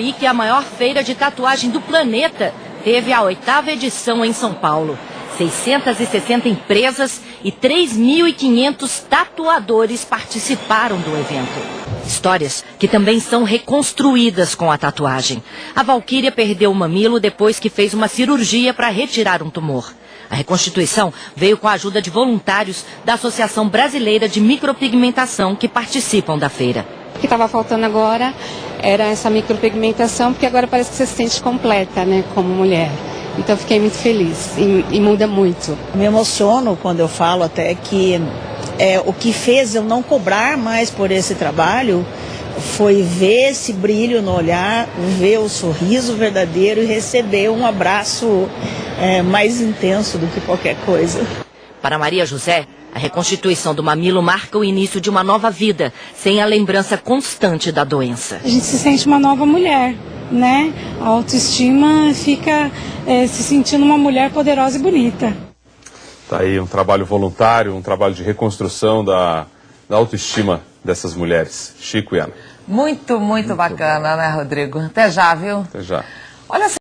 Week, a maior feira de tatuagem do planeta, teve a oitava edição em São Paulo. 660 empresas e 3.500 tatuadores participaram do evento. Histórias que também são reconstruídas com a tatuagem. A Valquíria perdeu o mamilo depois que fez uma cirurgia para retirar um tumor. A reconstituição veio com a ajuda de voluntários da Associação Brasileira de Micropigmentação que participam da feira. O que estava faltando agora era essa micropigmentação, porque agora parece que você se sente completa, né, como mulher. Então fiquei muito feliz e, e, muda muito. Me emociono quando eu falo até que é, o que fez eu não cobrar mais por esse trabalho foi ver esse brilho no olhar, ver o sorriso verdadeiro e receber um abraço é, mais intenso do que qualquer coisa. Para Maria José, a reconstituição do mamilo marca o início de uma nova vida, sem a lembrança constante da doença. A gente se sente uma nova mulher, né? A autoestima fica é, se sentindo uma mulher poderosa e bonita. Tá aí um trabalho voluntário, um trabalho de reconstrução da, da autoestima dessas mulheres. Chico e Ana. Muito, muito, muito bacana, bom. né, Rodrigo? Até já, viu? Até já. Olha